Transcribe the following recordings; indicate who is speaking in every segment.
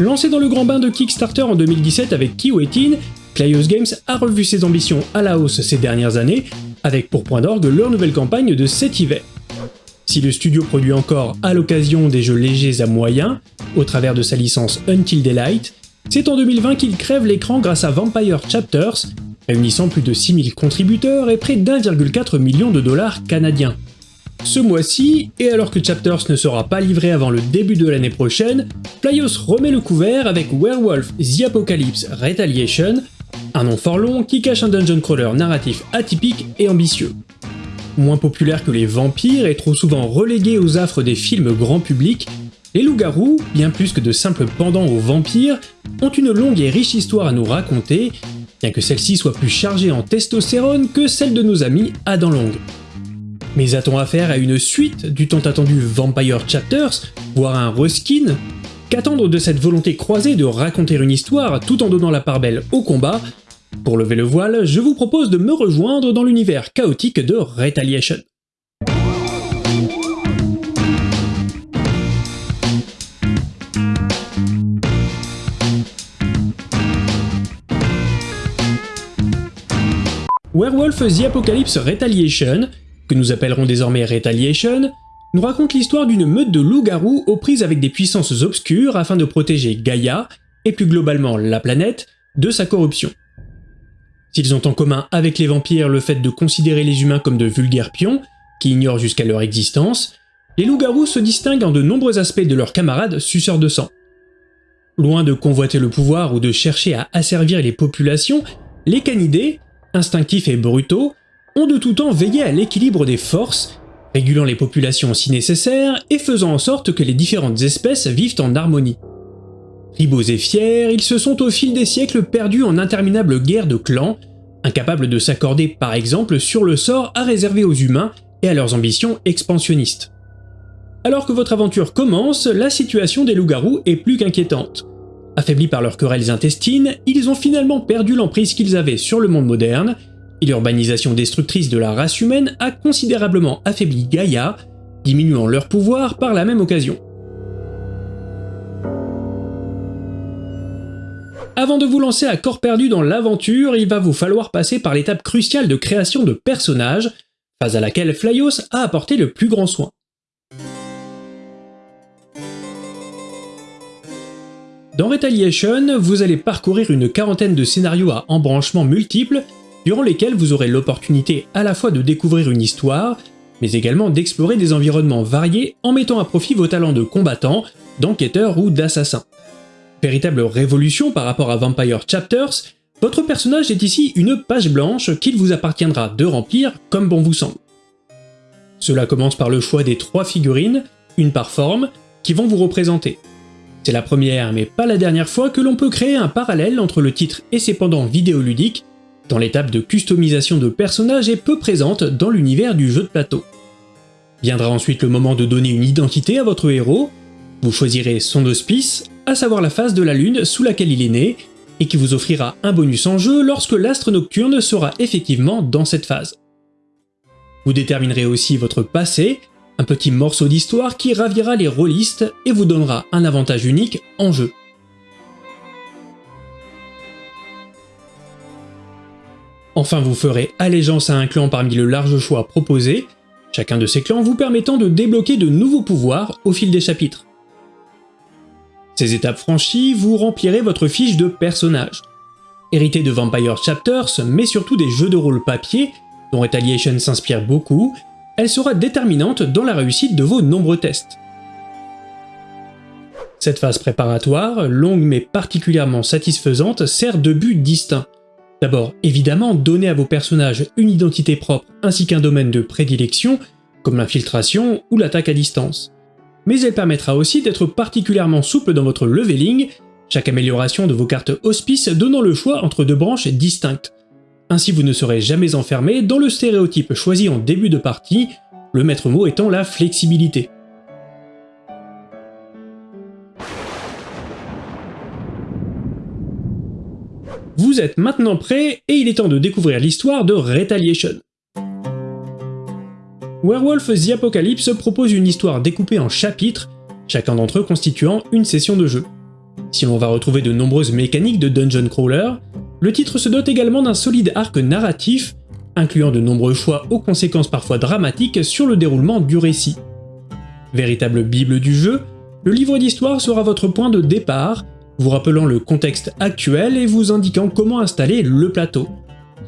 Speaker 1: Lancé dans le grand bain de Kickstarter en 2017 avec Kiwetin, Playos Games a revu ses ambitions à la hausse ces dernières années, avec pour point d'orgue leur nouvelle campagne de cet hiver. Si le studio produit encore à l'occasion des jeux légers à moyens, au travers de sa licence Until Daylight, c'est en 2020 qu'il crève l'écran grâce à Vampire Chapters, réunissant plus de 6000 contributeurs et près d'1,4 million de dollars canadiens. Ce mois-ci, et alors que Chapters ne sera pas livré avant le début de l'année prochaine, Playos remet le couvert avec Werewolf The Apocalypse Retaliation, un nom fort long qui cache un dungeon crawler narratif atypique et ambitieux. Moins populaire que les vampires et trop souvent relégué aux affres des films grand public, les loups-garous, bien plus que de simples pendants aux vampires, ont une longue et riche histoire à nous raconter, bien que celle-ci soit plus chargée en testostérone que celle de nos amis Adam Long. Mais a-t-on affaire à une suite du tant attendu Vampire Chapters, voire un reskin? Qu'attendre de cette volonté croisée de raconter une histoire tout en donnant la part belle au combat? Pour lever le voile, je vous propose de me rejoindre dans l'univers chaotique de Retaliation. Werewolf The Apocalypse Retaliation, que nous appellerons désormais Retaliation, nous raconte l'histoire d'une meute de loups-garous aux prises avec des puissances obscures afin de protéger Gaïa, et plus globalement la planète, de sa corruption. S'ils ont en commun avec les vampires le fait de considérer les humains comme de vulgaires pions, qui ignorent jusqu'à leur existence, les loups-garous se distinguent en de nombreux aspects de leurs camarades suceurs de sang. Loin de convoiter le pouvoir ou de chercher à asservir les populations, les canidés, instinctifs et brutaux, ont de tout temps veillé à l'équilibre des forces régulant les populations si nécessaire et faisant en sorte que les différentes espèces vivent en harmonie. Ribos et fiers, ils se sont au fil des siècles perdus en interminables guerres de clans, incapables de s'accorder par exemple sur le sort à réserver aux humains et à leurs ambitions expansionnistes. Alors que votre aventure commence, la situation des loups-garous est plus qu'inquiétante. Affaiblis par leurs querelles intestines, ils ont finalement perdu l'emprise qu'ils avaient sur le monde moderne l'urbanisation destructrice de la race humaine a considérablement affaibli Gaïa, diminuant leur pouvoir par la même occasion. Avant de vous lancer à corps perdu dans l'aventure, il va vous falloir passer par l'étape cruciale de création de personnages, phase à laquelle Flyos a apporté le plus grand soin. Dans Retaliation, vous allez parcourir une quarantaine de scénarios à embranchements multiples durant lesquels vous aurez l'opportunité à la fois de découvrir une histoire, mais également d'explorer des environnements variés en mettant à profit vos talents de combattant, d'enquêteur ou d'assassin. Véritable révolution par rapport à Vampire Chapters, votre personnage est ici une page blanche qu'il vous appartiendra de remplir comme bon vous semble. Cela commence par le choix des trois figurines, une par forme, qui vont vous représenter. C'est la première mais pas la dernière fois que l'on peut créer un parallèle entre le titre et ses pendants dans l'étape de customisation de personnages est peu présente dans l'univers du jeu de plateau. Viendra ensuite le moment de donner une identité à votre héros, vous choisirez son auspice, à savoir la phase de la lune sous laquelle il est né, et qui vous offrira un bonus en jeu lorsque l'astre nocturne sera effectivement dans cette phase. Vous déterminerez aussi votre passé, un petit morceau d'histoire qui ravira les rôlistes et vous donnera un avantage unique en jeu. Enfin vous ferez allégeance à un clan parmi le large choix proposé, chacun de ces clans vous permettant de débloquer de nouveaux pouvoirs au fil des chapitres. Ces étapes franchies, vous remplirez votre fiche de personnage. Hérité de Vampire Chapters, mais surtout des jeux de rôle papier, dont Retaliation s'inspire beaucoup, elle sera déterminante dans la réussite de vos nombreux tests. Cette phase préparatoire, longue mais particulièrement satisfaisante, sert de but distinct. D'abord, évidemment, donner à vos personnages une identité propre ainsi qu'un domaine de prédilection, comme l'infiltration ou l'attaque à distance. Mais elle permettra aussi d'être particulièrement souple dans votre leveling, chaque amélioration de vos cartes hospice donnant le choix entre deux branches distinctes. Ainsi vous ne serez jamais enfermé dans le stéréotype choisi en début de partie, le maître mot étant la flexibilité. Vous êtes maintenant prêt et il est temps de découvrir l'histoire de Retaliation. Werewolf The Apocalypse propose une histoire découpée en chapitres, chacun d'entre eux constituant une session de jeu. Si l'on va retrouver de nombreuses mécaniques de dungeon crawler, le titre se dote également d'un solide arc narratif, incluant de nombreux choix aux conséquences parfois dramatiques sur le déroulement du récit. Véritable bible du jeu, le livre d'histoire sera votre point de départ, vous rappelant le contexte actuel et vous indiquant comment installer le plateau.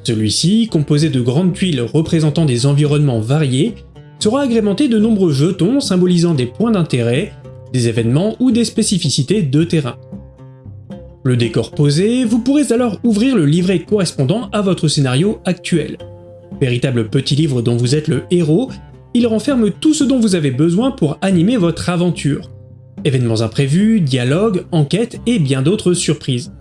Speaker 1: Celui-ci, composé de grandes tuiles représentant des environnements variés, sera agrémenté de nombreux jetons symbolisant des points d'intérêt, des événements ou des spécificités de terrain. Le décor posé, vous pourrez alors ouvrir le livret correspondant à votre scénario actuel. Véritable petit livre dont vous êtes le héros, il renferme tout ce dont vous avez besoin pour animer votre aventure. Événements imprévus, dialogues, enquêtes et bien d'autres surprises.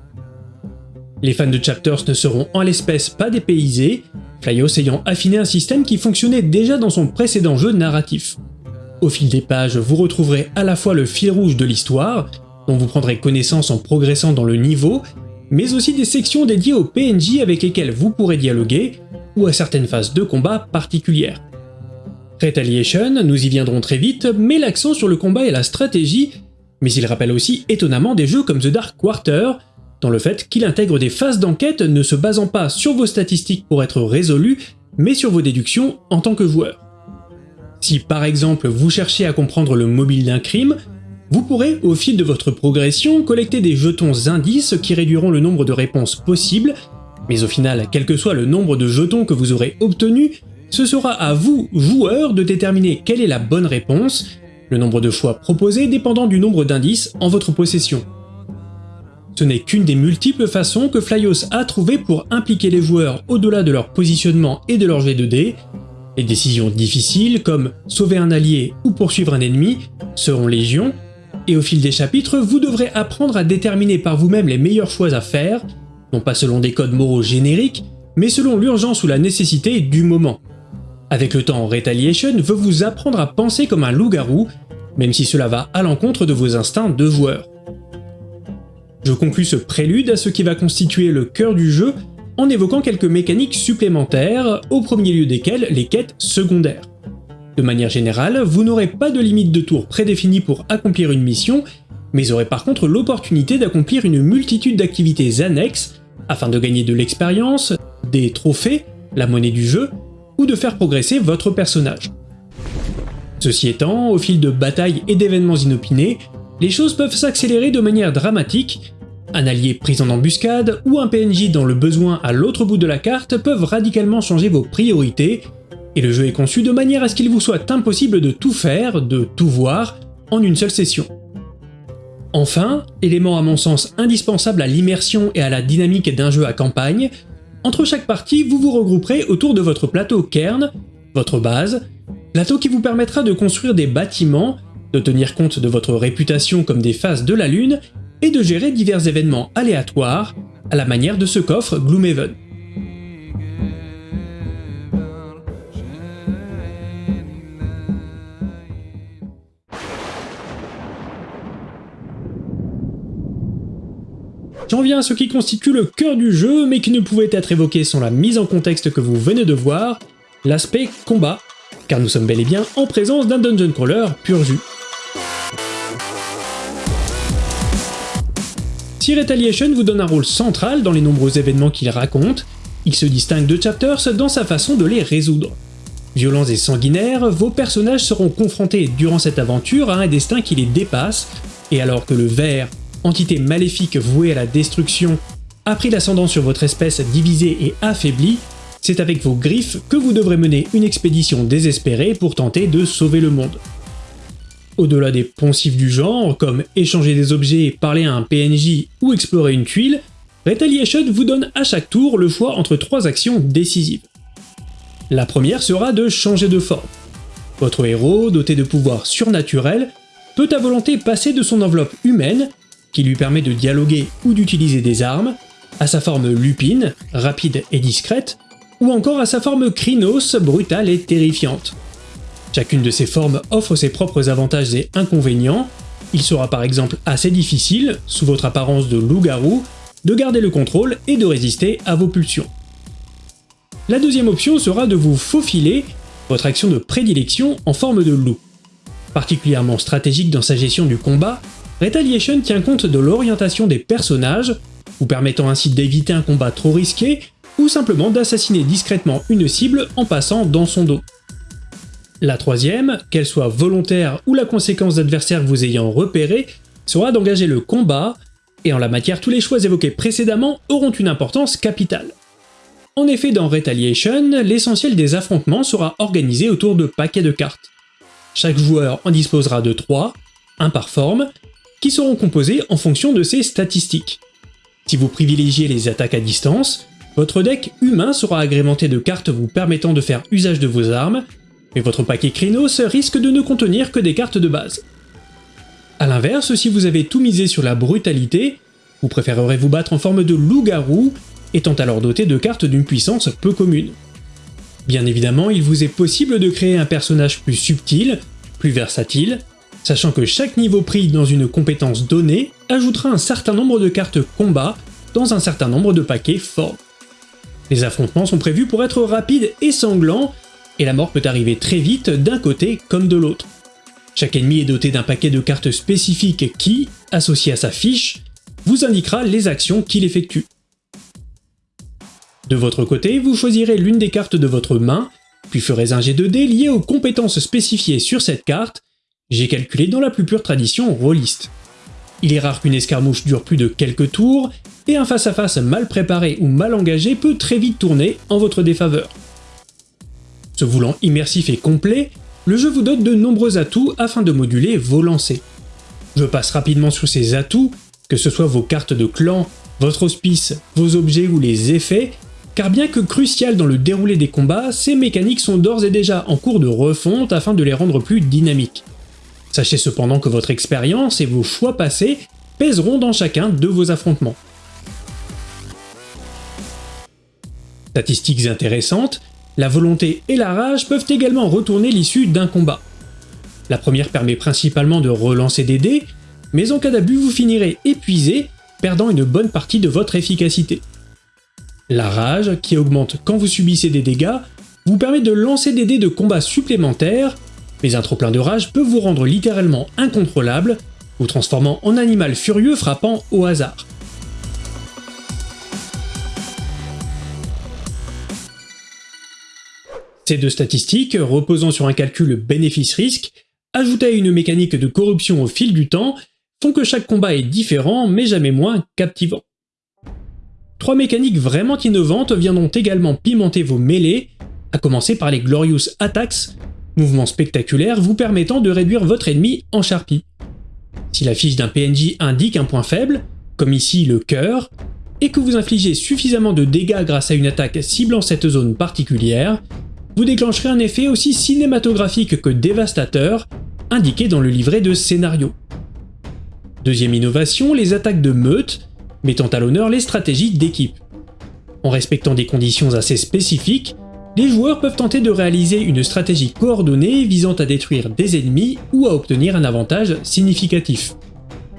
Speaker 1: Les fans de Chapters ne seront en l'espèce pas dépaysés, Flyos ayant affiné un système qui fonctionnait déjà dans son précédent jeu narratif. Au fil des pages, vous retrouverez à la fois le fil rouge de l'histoire, dont vous prendrez connaissance en progressant dans le niveau, mais aussi des sections dédiées aux PNJ avec lesquels vous pourrez dialoguer, ou à certaines phases de combat particulières. Retaliation, nous y viendrons très vite, met l'accent sur le combat et la stratégie, mais il rappelle aussi étonnamment des jeux comme The Dark Quarter, dans le fait qu'il intègre des phases d'enquête ne se basant pas sur vos statistiques pour être résolues, mais sur vos déductions en tant que joueur. Si par exemple vous cherchez à comprendre le mobile d'un crime, vous pourrez, au fil de votre progression, collecter des jetons indices qui réduiront le nombre de réponses possibles, mais au final, quel que soit le nombre de jetons que vous aurez obtenus, ce sera à vous, joueurs, de déterminer quelle est la bonne réponse, le nombre de choix proposés dépendant du nombre d'indices en votre possession. Ce n'est qu'une des multiples façons que Flyos a trouvé pour impliquer les joueurs au-delà de leur positionnement et de leur jet de dés. Les décisions difficiles, comme sauver un allié ou poursuivre un ennemi, seront légion, et au fil des chapitres, vous devrez apprendre à déterminer par vous-même les meilleurs choix à faire, non pas selon des codes moraux génériques, mais selon l'urgence ou la nécessité du moment. Avec le temps, Retaliation veut vous apprendre à penser comme un loup-garou, même si cela va à l'encontre de vos instincts de joueur. Je conclus ce prélude à ce qui va constituer le cœur du jeu en évoquant quelques mécaniques supplémentaires, au premier lieu desquelles les quêtes secondaires. De manière générale, vous n'aurez pas de limite de tour prédéfinie pour accomplir une mission, mais aurez par contre l'opportunité d'accomplir une multitude d'activités annexes afin de gagner de l'expérience, des trophées, la monnaie du jeu, ou de faire progresser votre personnage. Ceci étant, au fil de batailles et d'événements inopinés, les choses peuvent s'accélérer de manière dramatique, un allié pris en embuscade ou un PNJ dans le besoin à l'autre bout de la carte peuvent radicalement changer vos priorités, et le jeu est conçu de manière à ce qu'il vous soit impossible de tout faire, de tout voir, en une seule session. Enfin, élément à mon sens indispensable à l'immersion et à la dynamique d'un jeu à campagne, entre chaque partie vous vous regrouperez autour de votre plateau kern, votre base, plateau qui vous permettra de construire des bâtiments, de tenir compte de votre réputation comme des phases de la lune, et de gérer divers événements aléatoires, à la manière de ce coffre Gloomhaven. J'en viens à ce qui constitue le cœur du jeu, mais qui ne pouvait être évoqué sans la mise en contexte que vous venez de voir, l'aspect combat, car nous sommes bel et bien en présence d'un dungeon crawler pur jus. Si Retaliation vous donne un rôle central dans les nombreux événements qu'il raconte, il se distingue de Chapters dans sa façon de les résoudre. Violents et sanguinaires, vos personnages seront confrontés durant cette aventure à un destin qui les dépasse, et alors que le ver, entité maléfique vouée à la destruction, a pris l'ascendant sur votre espèce divisée et affaiblie, c'est avec vos griffes que vous devrez mener une expédition désespérée pour tenter de sauver le monde. Au-delà des poncifs du genre, comme échanger des objets, parler à un PNJ ou explorer une tuile, Retaliation vous donne à chaque tour le choix entre trois actions décisives. La première sera de changer de forme. Votre héros, doté de pouvoirs surnaturels, peut à volonté passer de son enveloppe humaine, qui lui permet de dialoguer ou d'utiliser des armes, à sa forme lupine, rapide et discrète, ou encore à sa forme Krynos, brutale et terrifiante. Chacune de ces formes offre ses propres avantages et inconvénients, il sera par exemple assez difficile, sous votre apparence de loup-garou, de garder le contrôle et de résister à vos pulsions. La deuxième option sera de vous faufiler, votre action de prédilection en forme de loup. Particulièrement stratégique dans sa gestion du combat, Retaliation tient compte de l'orientation des personnages, vous permettant ainsi d'éviter un combat trop risqué, ou simplement d'assassiner discrètement une cible en passant dans son dos. La troisième, qu'elle soit volontaire ou la conséquence d'adversaires vous ayant repéré, sera d'engager le combat, et en la matière tous les choix évoqués précédemment auront une importance capitale. En effet, dans Retaliation, l'essentiel des affrontements sera organisé autour de paquets de cartes. Chaque joueur en disposera de 3, un par forme, qui seront composés en fonction de ses statistiques. Si vous privilégiez les attaques à distance, votre deck humain sera agrémenté de cartes vous permettant de faire usage de vos armes, mais votre paquet Krynos risque de ne contenir que des cartes de base. A l'inverse, si vous avez tout misé sur la brutalité, vous préférerez vous battre en forme de loup-garou, étant alors doté de cartes d'une puissance peu commune. Bien évidemment, il vous est possible de créer un personnage plus subtil, plus versatile, sachant que chaque niveau pris dans une compétence donnée ajoutera un certain nombre de cartes combat dans un certain nombre de paquets forts. Les affrontements sont prévus pour être rapides et sanglants, et la mort peut arriver très vite d'un côté comme de l'autre. Chaque ennemi est doté d'un paquet de cartes spécifiques qui, associé à sa fiche, vous indiquera les actions qu'il effectue. De votre côté, vous choisirez l'une des cartes de votre main, puis ferez un jet de dés lié aux compétences spécifiées sur cette carte, j'ai calculé dans la plus pure tradition rôliste. Il est rare qu'une escarmouche dure plus de quelques tours, et un face-à-face mal préparé ou mal engagé peut très vite tourner en votre défaveur. Se voulant immersif et complet, le jeu vous donne de nombreux atouts afin de moduler vos lancers. Je passe rapidement sur ces atouts, que ce soit vos cartes de clan, votre hospice, vos objets ou les effets, car bien que crucial dans le déroulé des combats, ces mécaniques sont d'ores et déjà en cours de refonte afin de les rendre plus dynamiques. Sachez cependant que votre expérience et vos choix passés pèseront dans chacun de vos affrontements. Statistiques intéressantes, la volonté et la rage peuvent également retourner l'issue d'un combat. La première permet principalement de relancer des dés, mais en cas d'abus vous finirez épuisé, perdant une bonne partie de votre efficacité. La rage, qui augmente quand vous subissez des dégâts, vous permet de lancer des dés de combat supplémentaires, mais un trop plein de rage peut vous rendre littéralement incontrôlable, vous transformant en animal furieux frappant au hasard. Ces deux statistiques, reposant sur un calcul bénéfice-risque, ajoutés à une mécanique de corruption au fil du temps, font que chaque combat est différent mais jamais moins captivant. Trois mécaniques vraiment innovantes viendront également pimenter vos mêlées, à commencer par les Glorious Attacks, mouvements spectaculaires vous permettant de réduire votre ennemi en charpie. Si la fiche d'un PNJ indique un point faible, comme ici le cœur, et que vous infligez suffisamment de dégâts grâce à une attaque ciblant cette zone particulière, vous déclencherez un effet aussi cinématographique que dévastateur, indiqué dans le livret de scénario. Deuxième innovation, les attaques de meute, mettant à l'honneur les stratégies d'équipe. En respectant des conditions assez spécifiques, les joueurs peuvent tenter de réaliser une stratégie coordonnée visant à détruire des ennemis ou à obtenir un avantage significatif.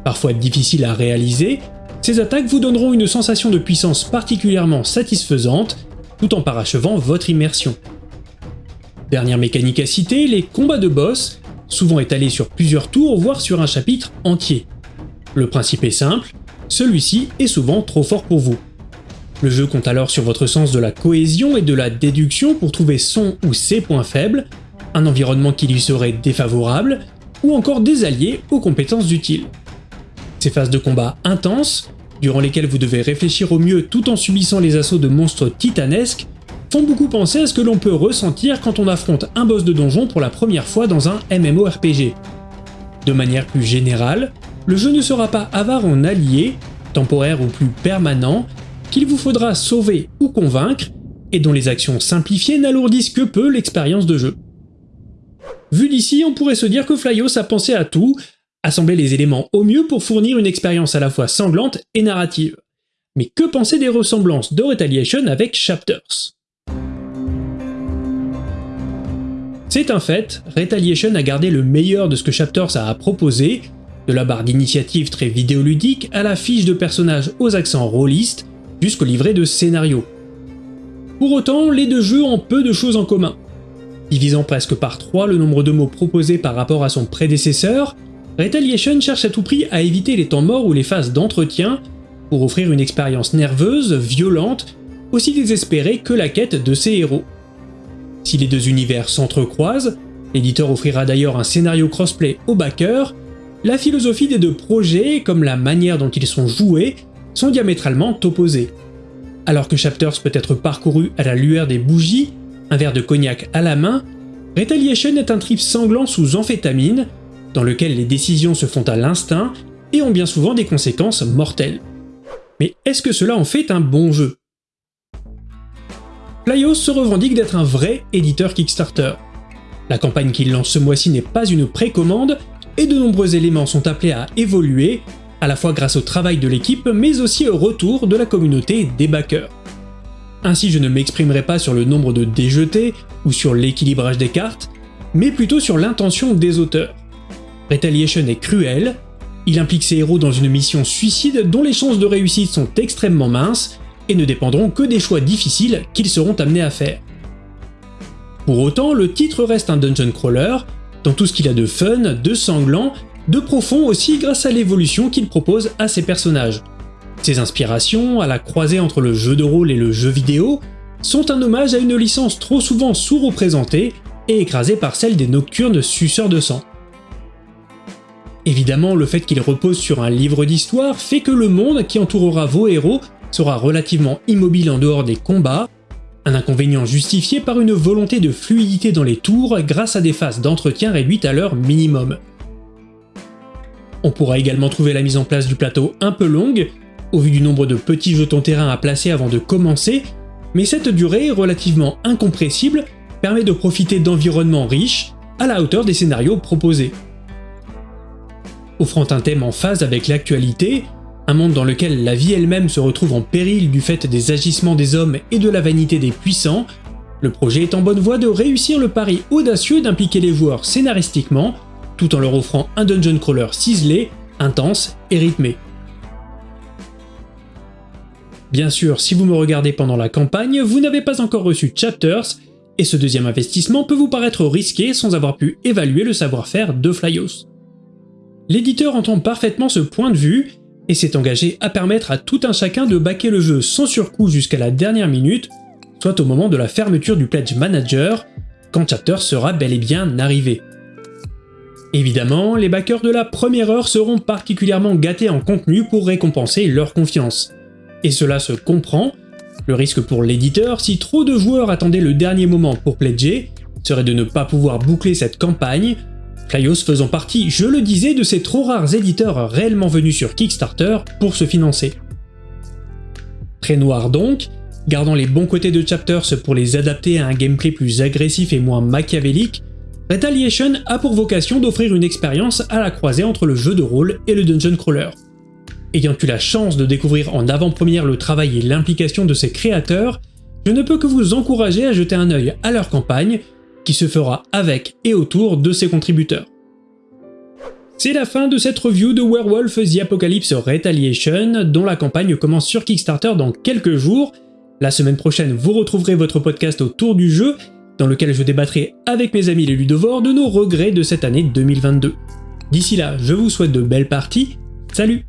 Speaker 1: Parfois difficile à réaliser, ces attaques vous donneront une sensation de puissance particulièrement satisfaisante tout en parachevant votre immersion. Dernière mécanique à citer, les combats de boss, souvent étalés sur plusieurs tours voire sur un chapitre entier. Le principe est simple, celui-ci est souvent trop fort pour vous. Le jeu compte alors sur votre sens de la cohésion et de la déduction pour trouver son ou ses points faibles, un environnement qui lui serait défavorable, ou encore des alliés aux compétences utiles. Ces phases de combat intenses, durant lesquelles vous devez réfléchir au mieux tout en subissant les assauts de monstres titanesques, font beaucoup penser à ce que l'on peut ressentir quand on affronte un boss de donjon pour la première fois dans un MMORPG. De manière plus générale, le jeu ne sera pas avare en alliés, temporaires ou plus permanents, qu'il vous faudra sauver ou convaincre, et dont les actions simplifiées n'alourdissent que peu l'expérience de jeu. Vu d'ici, on pourrait se dire que Flyos a pensé à tout, assembler les éléments au mieux pour fournir une expérience à la fois sanglante et narrative. Mais que penser des ressemblances de Retaliation avec Chapters? C'est un fait, Retaliation a gardé le meilleur de ce que Chapters a à proposer, de la barre d'initiative très vidéoludique à la fiche de personnages aux accents rôlistes, jusqu'au livret de scénario. Pour autant, les deux jeux ont peu de choses en commun. Divisant presque par 3 le nombre de mots proposés par rapport à son prédécesseur, Retaliation cherche à tout prix à éviter les temps morts ou les phases d'entretien pour offrir une expérience nerveuse, violente, aussi désespérée que la quête de ses héros. Si les deux univers s'entrecroisent, l'éditeur offrira d'ailleurs un scénario crossplay au backer, la philosophie des deux projets, comme la manière dont ils sont joués, sont diamétralement opposées. Alors que Chapters peut être parcouru à la lueur des bougies, un verre de cognac à la main, Retaliation est un trip sanglant sous amphétamine, dans lequel les décisions se font à l'instinct et ont bien souvent des conséquences mortelles. Mais est-ce que cela en fait un bon jeu? Playos se revendique d'être un vrai éditeur Kickstarter. La campagne qu'il lance ce mois-ci n'est pas une précommande, et de nombreux éléments sont appelés à évoluer, à la fois grâce au travail de l'équipe, mais aussi au retour de la communauté des backers. Ainsi je ne m'exprimerai pas sur le nombre de déjetés ou sur l'équilibrage des cartes, mais plutôt sur l'intention des auteurs. Retaliation est cruel, il implique ses héros dans une mission suicide dont les chances de réussite sont extrêmement minces et ne dépendront que des choix difficiles qu'ils seront amenés à faire. Pour autant, le titre reste un dungeon crawler, dans tout ce qu'il a de fun, de sanglant, de profond aussi grâce à l'évolution qu'il propose à ses personnages. Ses inspirations, à la croisée entre le jeu de rôle et le jeu vidéo, sont un hommage à une licence trop souvent sous-représentée et écrasée par celle des nocturnes suceurs de sang. Évidemment, le fait qu'il repose sur un livre d'histoire fait que le monde qui entourera vos héros sera relativement immobile en dehors des combats, un inconvénient justifié par une volonté de fluidité dans les tours grâce à des phases d'entretien réduites à leur minimum. On pourra également trouver la mise en place du plateau un peu longue, au vu du nombre de petits jetons terrain à placer avant de commencer, mais cette durée, relativement incompressible, permet de profiter d'environnements riches, à la hauteur des scénarios proposés. Offrant un thème en phase avec l'actualité, un monde dans lequel la vie elle-même se retrouve en péril du fait des agissements des hommes et de la vanité des puissants, le projet est en bonne voie de réussir le pari audacieux d'impliquer les joueurs scénaristiquement, tout en leur offrant un dungeon crawler ciselé, intense et rythmé. Bien sûr, si vous me regardez pendant la campagne, vous n'avez pas encore reçu Chapters, et ce deuxième investissement peut vous paraître risqué sans avoir pu évaluer le savoir-faire de Flyos. L'éditeur entend parfaitement ce point de vue, et s'est engagé à permettre à tout un chacun de baquer le jeu sans surcoût jusqu'à la dernière minute, soit au moment de la fermeture du Pledge Manager, quand Chapter sera bel et bien arrivé. Évidemment, les backers de la première heure seront particulièrement gâtés en contenu pour récompenser leur confiance. Et cela se comprend, le risque pour l'éditeur, si trop de joueurs attendaient le dernier moment pour pledger, serait de ne pas pouvoir boucler cette campagne, Flyos faisant partie, je le disais, de ces trop rares éditeurs réellement venus sur Kickstarter pour se financer. Très noir donc, gardant les bons côtés de Chapters pour les adapter à un gameplay plus agressif et moins machiavélique, Retaliation a pour vocation d'offrir une expérience à la croisée entre le jeu de rôle et le dungeon crawler. Ayant eu la chance de découvrir en avant-première le travail et l'implication de ses créateurs, je ne peux que vous encourager à jeter un œil à leur campagne, qui se fera avec et autour de ses contributeurs. C'est la fin de cette review de Werewolf The Apocalypse Retaliation, dont la campagne commence sur Kickstarter dans quelques jours. La semaine prochaine, vous retrouverez votre podcast autour du jeu, dans lequel je débattrai avec mes amis les ludovores de nos regrets de cette année 2022. D'ici là, je vous souhaite de belles parties, salut